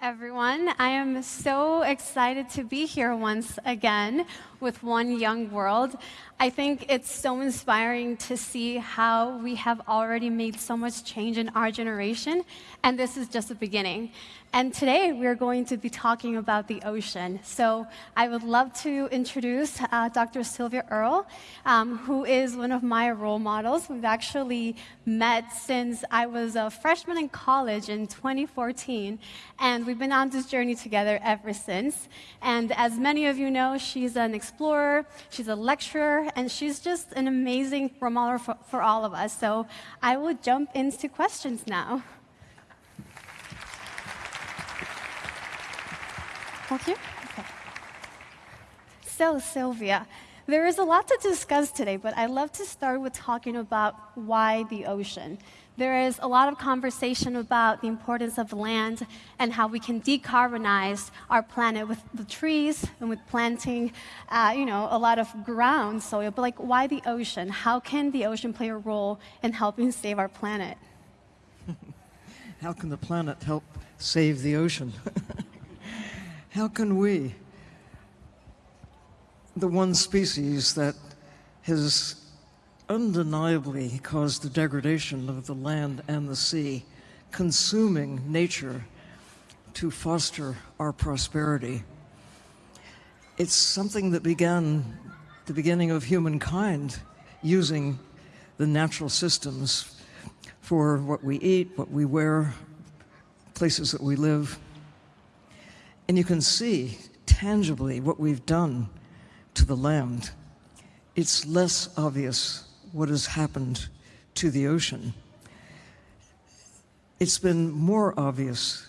everyone. I am so excited to be here once again with One Young World. I think it's so inspiring to see how we have already made so much change in our generation, and this is just the beginning. And today we're going to be talking about the ocean. So I would love to introduce uh, Dr. Sylvia Earle, um, who is one of my role models. We've actually met since I was a freshman in college in 2014, and we've been on this journey together ever since. And as many of you know, she's an explorer, she's a lecturer, and she's just an amazing role model for, for all of us. So I will jump into questions now. Thank you. Okay. So, Sylvia, there is a lot to discuss today, but I'd love to start with talking about why the ocean. There is a lot of conversation about the importance of land and how we can decarbonize our planet with the trees and with planting, uh, you know, a lot of ground soil. But like, why the ocean? How can the ocean play a role in helping save our planet? how can the planet help save the ocean? how can we, the one species that has undeniably caused the degradation of the land and the sea, consuming nature to foster our prosperity. It's something that began the beginning of humankind using the natural systems for what we eat, what we wear, places that we live. And you can see tangibly what we've done to the land. It's less obvious what has happened to the ocean. It's been more obvious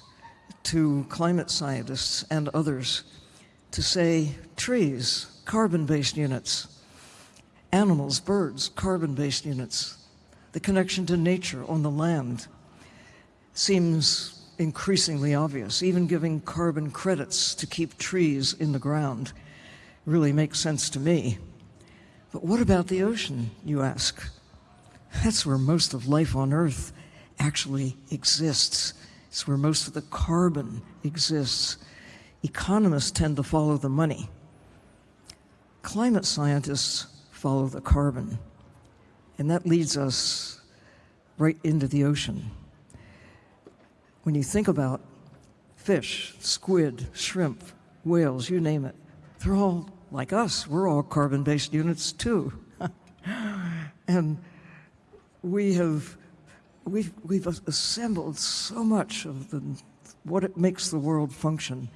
to climate scientists and others to say trees, carbon-based units, animals, birds, carbon-based units, the connection to nature on the land seems increasingly obvious. Even giving carbon credits to keep trees in the ground really makes sense to me. But what about the ocean, you ask? That's where most of life on Earth actually exists. It's where most of the carbon exists. Economists tend to follow the money. Climate scientists follow the carbon. And that leads us right into the ocean. When you think about fish, squid, shrimp, whales, you name it, they're all like us, we're all carbon-based units too. and we have, we've, we've assembled so much of the, what it makes the world function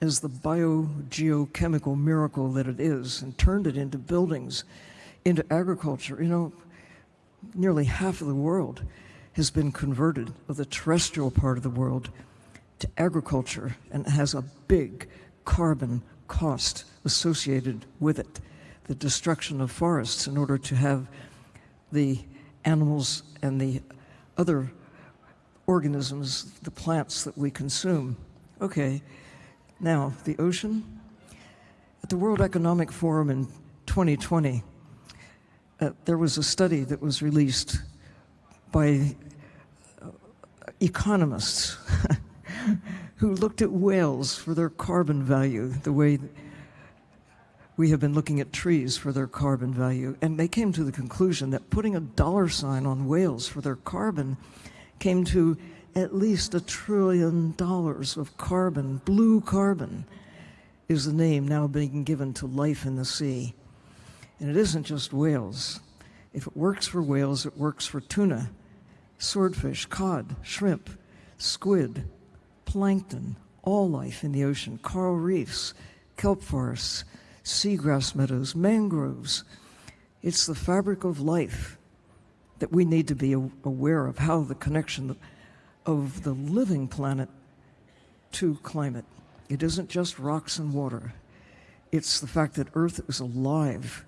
as the biogeochemical miracle that it is and turned it into buildings, into agriculture. You know, nearly half of the world has been converted, of the terrestrial part of the world, to agriculture and has a big carbon cost associated with it, the destruction of forests in order to have the animals and the other organisms, the plants that we consume. Okay, now the ocean. At the World Economic Forum in 2020, uh, there was a study that was released by uh, economists who looked at whales for their carbon value, the way we have been looking at trees for their carbon value, and they came to the conclusion that putting a dollar sign on whales for their carbon came to at least a trillion dollars of carbon. Blue carbon is the name now being given to life in the sea. And it isn't just whales. If it works for whales, it works for tuna, swordfish, cod, shrimp, squid, plankton, all life in the ocean, coral reefs, kelp forests, seagrass meadows, mangroves. It's the fabric of life that we need to be aware of how the connection of the living planet to climate. It isn't just rocks and water. It's the fact that Earth is alive,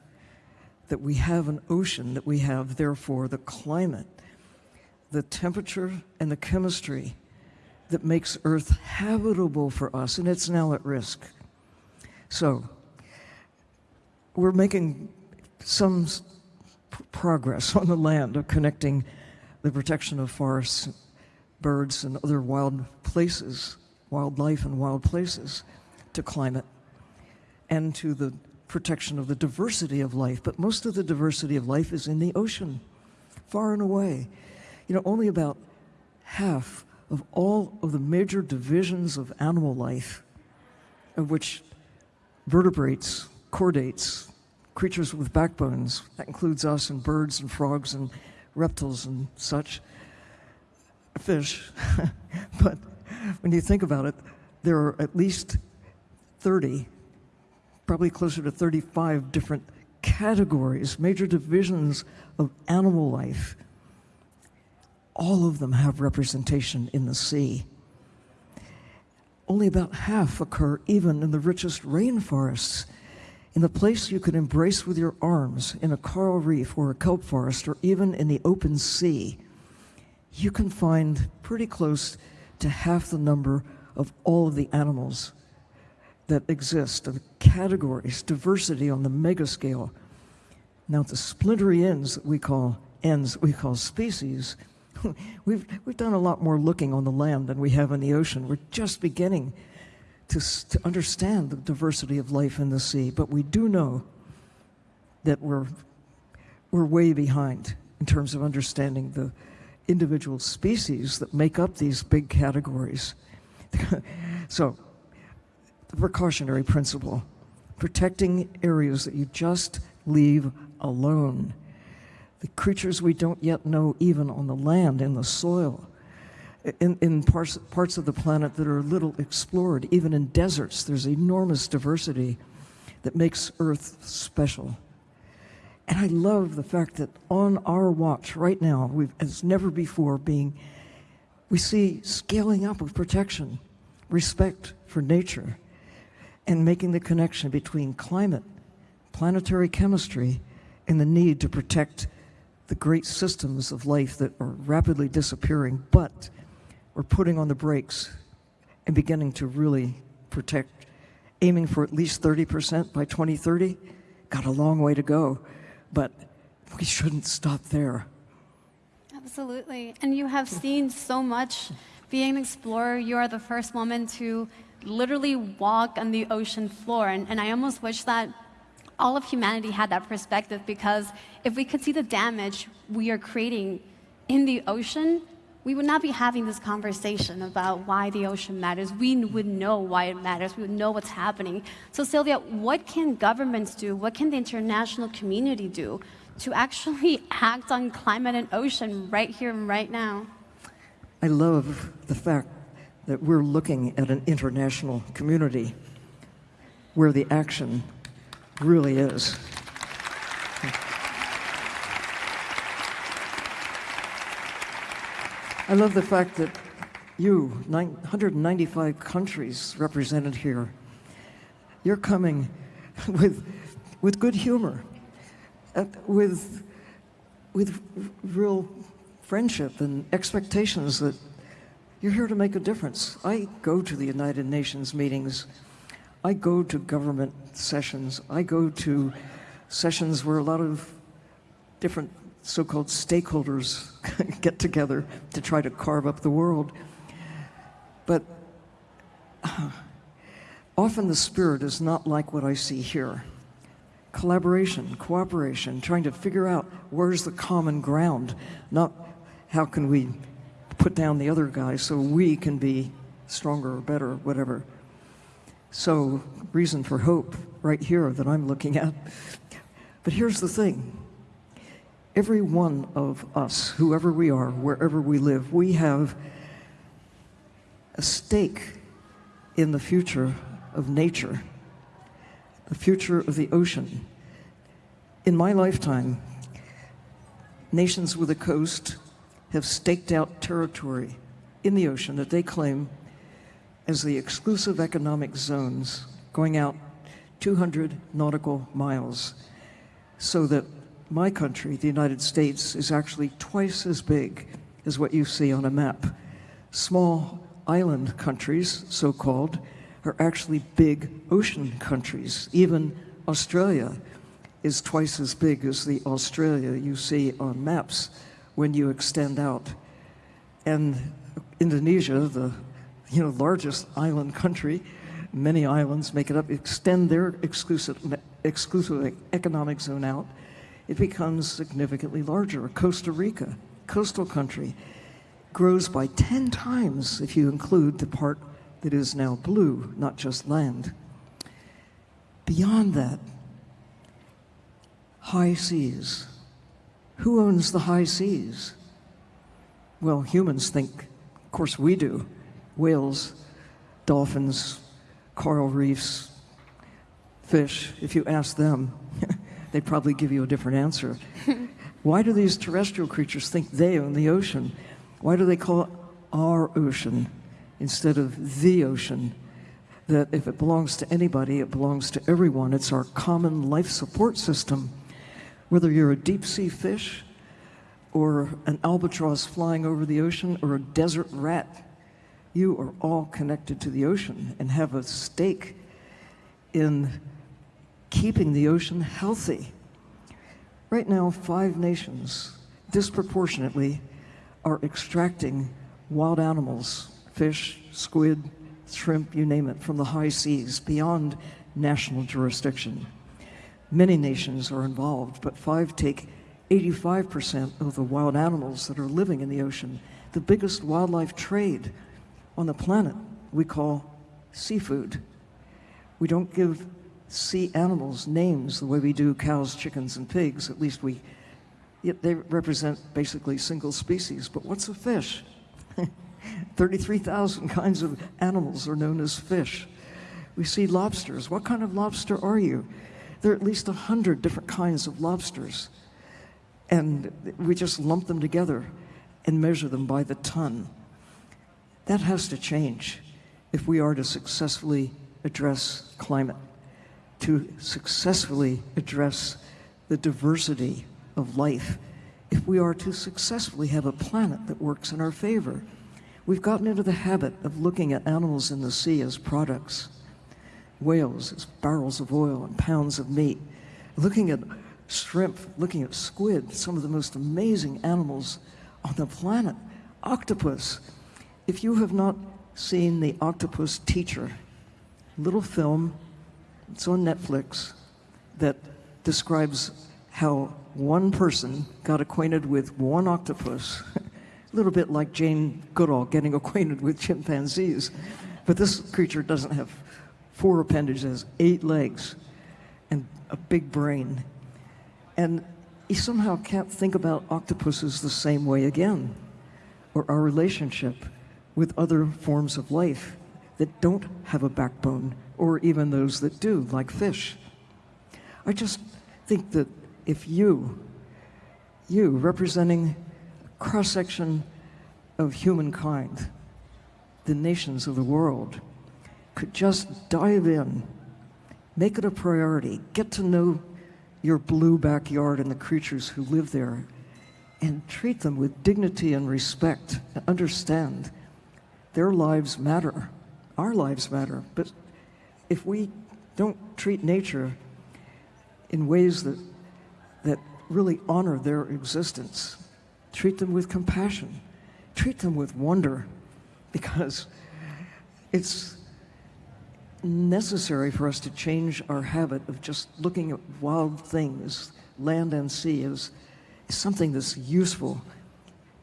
that we have an ocean, that we have, therefore, the climate, the temperature and the chemistry that makes Earth habitable for us, and it's now at risk. So, we're making some progress on the land of connecting the protection of forests, birds, and other wild places wildlife, and wild places, to climate, and to the protection of the diversity of life. But most of the diversity of life is in the ocean, far and away. You know, only about half of all of the major divisions of animal life, of which vertebrates, chordates, creatures with backbones, that includes us and birds and frogs and reptiles and such, fish. but when you think about it, there are at least 30, probably closer to 35 different categories, major divisions of animal life. All of them have representation in the sea. Only about half occur even in the richest rainforests. In the place you could embrace with your arms, in a coral reef or a kelp forest, or even in the open sea, you can find pretty close to half the number of all of the animals that exist, the categories, diversity on the mega scale. Now, the splintery ends that we call ends we call species, we've, we've done a lot more looking on the land than we have in the ocean. We're just beginning to, to understand the diversity of life in the sea, but we do know that we're, we're way behind in terms of understanding the individual species that make up these big categories. so, the precautionary principle protecting areas that you just leave alone the creatures we don't yet know even on the land, in the soil, in, in parts, parts of the planet that are little explored, even in deserts. There's enormous diversity that makes Earth special. And I love the fact that on our watch right now, we've, as never before, being, we see scaling up of protection, respect for nature, and making the connection between climate, planetary chemistry, and the need to protect the great systems of life that are rapidly disappearing, but we're putting on the brakes and beginning to really protect, aiming for at least 30% by 2030. Got a long way to go, but we shouldn't stop there. Absolutely. And you have seen so much. Being an explorer, you are the first woman to literally walk on the ocean floor. And, and I almost wish that all of humanity had that perspective because if we could see the damage we are creating in the ocean, we would not be having this conversation about why the ocean matters. We would know why it matters. We would know what's happening. So, Sylvia, what can governments do? What can the international community do to actually act on climate and ocean right here and right now? I love the fact that we're looking at an international community where the action really is. I love the fact that you, 195 countries represented here, you're coming with, with good humor, uh, with, with real friendship and expectations that you're here to make a difference. I go to the United Nations meetings I go to government sessions. I go to sessions where a lot of different so called stakeholders get together to try to carve up the world. But uh, often the spirit is not like what I see here collaboration, cooperation, trying to figure out where's the common ground, not how can we put down the other guy so we can be stronger or better, or whatever. So, reason for hope right here that I'm looking at. But here's the thing every one of us, whoever we are, wherever we live, we have a stake in the future of nature, the future of the ocean. In my lifetime, nations with a coast have staked out territory in the ocean that they claim as the exclusive economic zones going out 200 nautical miles so that my country, the United States, is actually twice as big as what you see on a map. Small island countries, so called, are actually big ocean countries. Even Australia is twice as big as the Australia you see on maps when you extend out. And Indonesia, the you know, largest island country, many islands make it up, extend their exclusive, exclusive economic zone out, it becomes significantly larger. Costa Rica, coastal country, grows by 10 times if you include the part that is now blue, not just land. Beyond that, high seas. Who owns the high seas? Well, humans think, of course we do, whales, dolphins, coral reefs, fish. If you ask them, they'd probably give you a different answer. Why do these terrestrial creatures think they own the ocean? Why do they call it our ocean instead of the ocean? That if it belongs to anybody, it belongs to everyone. It's our common life support system. Whether you're a deep sea fish, or an albatross flying over the ocean, or a desert rat, you are all connected to the ocean and have a stake in keeping the ocean healthy. Right now, five nations disproportionately are extracting wild animals, fish, squid, shrimp, you name it, from the high seas beyond national jurisdiction. Many nations are involved, but five take 85% of the wild animals that are living in the ocean. The biggest wildlife trade on the planet we call seafood. We don't give sea animals names the way we do cows, chickens, and pigs. At least we, yet they represent basically single species. But what's a fish? 33,000 kinds of animals are known as fish. We see lobsters. What kind of lobster are you? There are at least 100 different kinds of lobsters. And we just lump them together and measure them by the ton. That has to change if we are to successfully address climate to successfully address the diversity of life if we are to successfully have a planet that works in our favor. We've gotten into the habit of looking at animals in the sea as products, whales as barrels of oil and pounds of meat, looking at shrimp, looking at squid, some of the most amazing animals on the planet, octopus. If you have not seen The Octopus Teacher, little film it's on Netflix that describes how one person got acquainted with one octopus, a little bit like Jane Goodall getting acquainted with chimpanzees. But this creature doesn't have four appendages, eight legs, and a big brain. And he somehow can't think about octopuses the same way again, or our relationship with other forms of life that don't have a backbone or even those that do, like fish. I just think that if you, you representing a cross section of humankind, the nations of the world, could just dive in, make it a priority, get to know your blue backyard and the creatures who live there, and treat them with dignity and respect, and understand their lives matter. Our lives matter, but if we don't treat nature in ways that, that really honor their existence, treat them with compassion, treat them with wonder, because it's necessary for us to change our habit of just looking at wild things, land and sea, as, something that's useful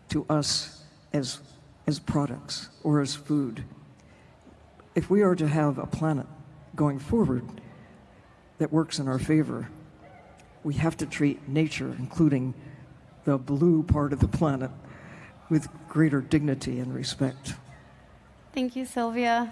to us as, as products or as food. If we are to have a planet going forward that works in our favor. We have to treat nature, including the blue part of the planet, with greater dignity and respect. Thank you, Sylvia.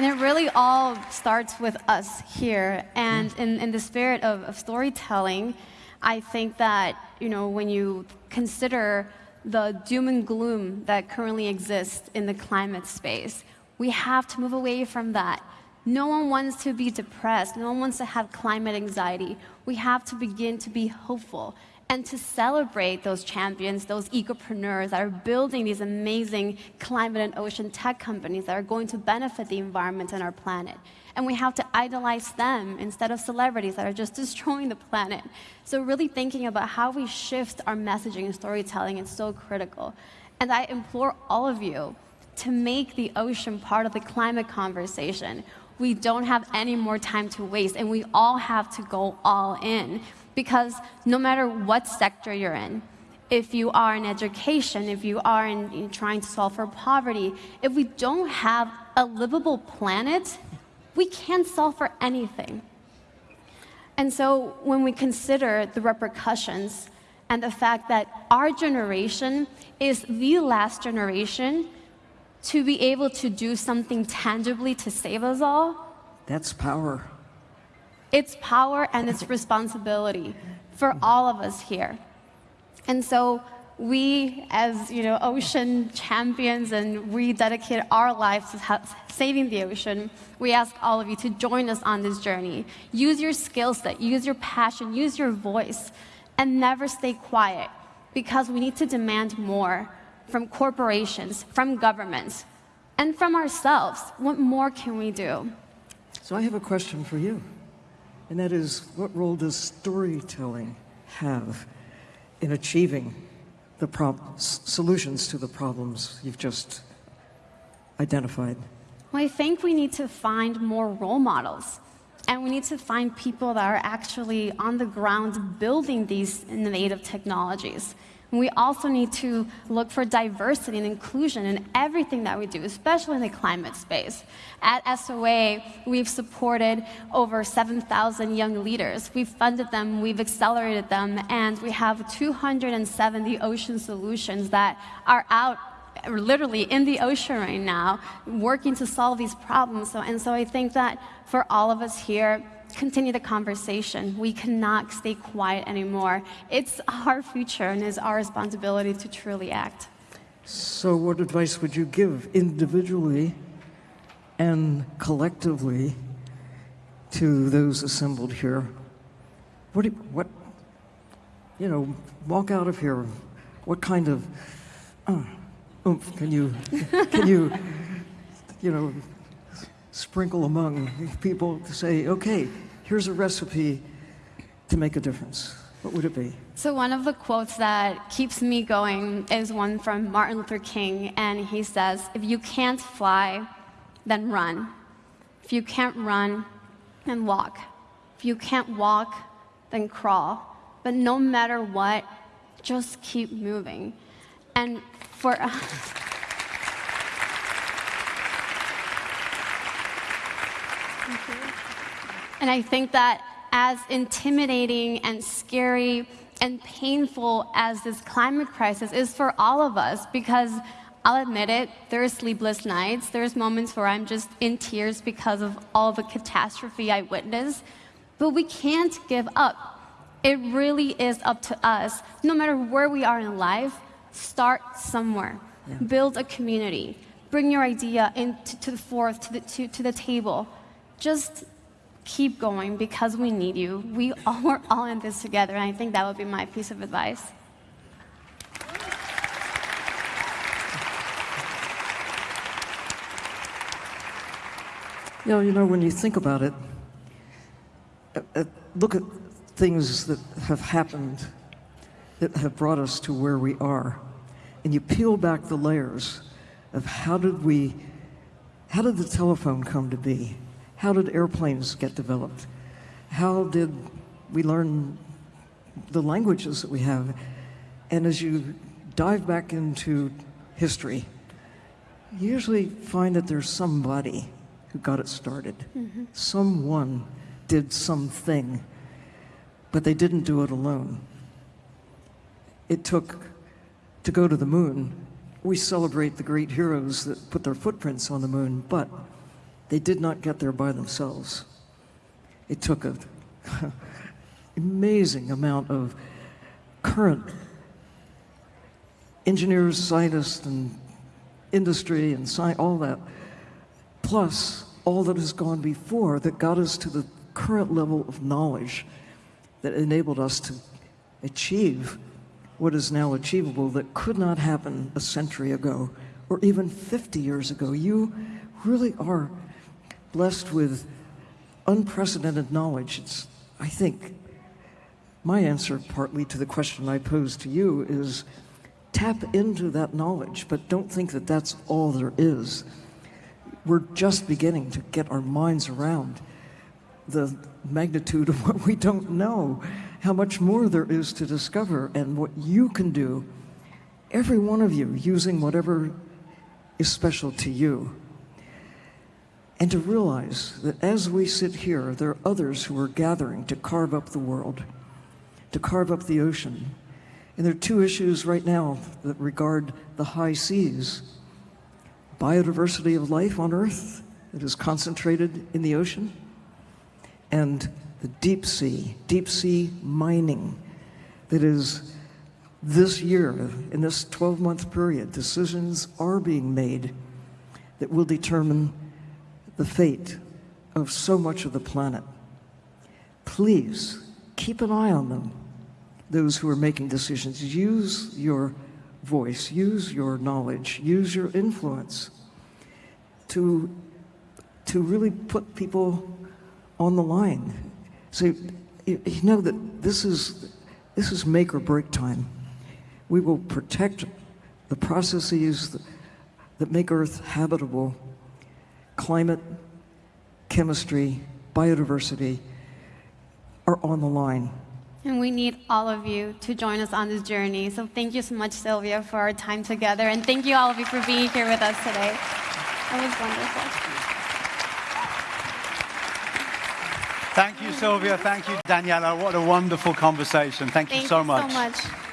And it really all starts with us here. And mm. in, in the spirit of, of storytelling, I think that, you know, when you consider the doom and gloom that currently exists in the climate space. We have to move away from that. No one wants to be depressed. No one wants to have climate anxiety. We have to begin to be hopeful and to celebrate those champions, those ecopreneurs that are building these amazing climate and ocean tech companies that are going to benefit the environment and our planet. And we have to idolize them instead of celebrities that are just destroying the planet. So really thinking about how we shift our messaging and storytelling is so critical. And I implore all of you to make the ocean part of the climate conversation. We don't have any more time to waste, and we all have to go all in. Because no matter what sector you're in, if you are in education, if you are in, in trying to solve for poverty, if we don't have a livable planet, we can't solve for anything. And so when we consider the repercussions and the fact that our generation is the last generation to be able to do something tangibly to save us all, That's power. it's power and it's responsibility for all of us here. And so we, as you know, ocean champions, and we dedicate our lives to saving the ocean. We ask all of you to join us on this journey. Use your skill set, use your passion, use your voice, and never stay quiet, because we need to demand more from corporations, from governments, and from ourselves. What more can we do? So I have a question for you, and that is what role does storytelling have in achieving the prob- s- solutions to the problems you've just identified? Well, I think we need to find more role models. And we need to find people that are actually on the ground building these innovative technologies. We also need to look for diversity and inclusion in everything that we do, especially in the climate space. At SOA, we've supported over 7,000 young leaders. We've funded them, we've accelerated them, and we have 270 ocean solutions that are out literally in the ocean right now, working to solve these problems. So, and so I think that for all of us here, continue the conversation. We cannot stay quiet anymore. It's our future and it's our responsibility to truly act. So, what advice would you give individually and collectively to those assembled here? What, do you, what, you know, walk out of here. What kind of uh, oomph can you, can you, you know, sprinkle among people to say, okay, here's a recipe to make a difference? What would it be? So, one of the quotes that keeps me going is one from Martin Luther King, and he says, If you can't fly, then run. If you can't run, then walk. If you can't walk, then crawl. But no matter what, just keep moving. And for Mm-hmm. And I think that as intimidating and scary and painful as this climate crisis is for all of us, because I'll admit it, there are sleepless nights, there's moments where I'm just in tears because of all the catastrophe I witnessed, but we can't give up. It really is up to us. No matter where we are in life, start somewhere. Yeah. Build a community. Bring your idea into to the forth, to the, to, to the table. Just keep going because we need you. We all, we're all in this together, and I think that would be my piece of advice. Yeah, you know, when you think about it, uh, uh, look at things that have happened that have brought us to where we are, and you peel back the layers of how did we, how did the telephone come to be? How did airplanes get developed? How did we learn the languages that we have? And as you dive back into history, you usually find that there's somebody who got it started. Mm-hmm. Someone did something, but they didn't do it alone. It took to go to the moon. We celebrate the great heroes that put their footprints on the moon, but they did not get there by themselves. It took an amazing amount of current engineers, scientists, and industry and sci- all that, plus all that has gone before that got us to the current level of knowledge that enabled us to achieve what is now achievable that could not happen a century ago or even 50 years ago. You really are blessed with unprecedented knowledge. It's, I think, my answer partly to the question I posed to you is tap into that knowledge, but don't think that that's all there is. We're just beginning to get our minds around the magnitude of what we don't know, how much more there is to discover, and what you can do, every one of you, using whatever is special to you. And to realize that as we sit here, there are others who are gathering to carve up the world, to carve up the ocean. And there are two issues right now that regard the high seas biodiversity of life on Earth that is concentrated in the ocean, and the deep sea, deep sea mining that is this year, in this 12 month period, decisions are being made that will determine the fate of so much of the planet. Please keep an eye on them, those who are making decisions. Use your voice, use your knowledge, use your influence to, to really put people on the line. So you, you know that this is, this is make or break time. We will protect the processes that, that make Earth habitable, climate, chemistry, biodiversity are on the line. And we need all of you to join us on this journey. So thank you so much, Sylvia, for our time together. And thank you all of you for being here with us today. It was wonderful. Thank you, Sylvia. Thank you, Daniela. What a wonderful conversation. Thank, Thank you so much. so much.